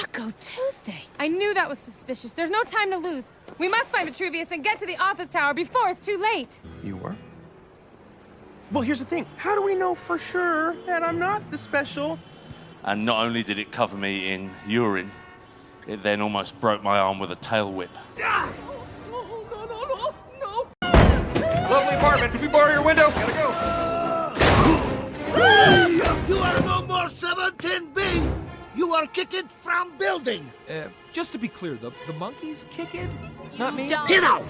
Taco Tuesday. I knew that was suspicious. There's no time to lose. We must find Vitruvius and get to the office tower before it's too late. You were? Well, here's the thing. How do we know for sure that I'm not the special? And not only did it cover me in urine, it then almost broke my arm with a tail whip. Ah! No, no, no, no, no! Lovely apartment. Can we borrow your window? You are kicked from building! Uh, just to be clear, the, the monkeys kick it? Not me? Get out!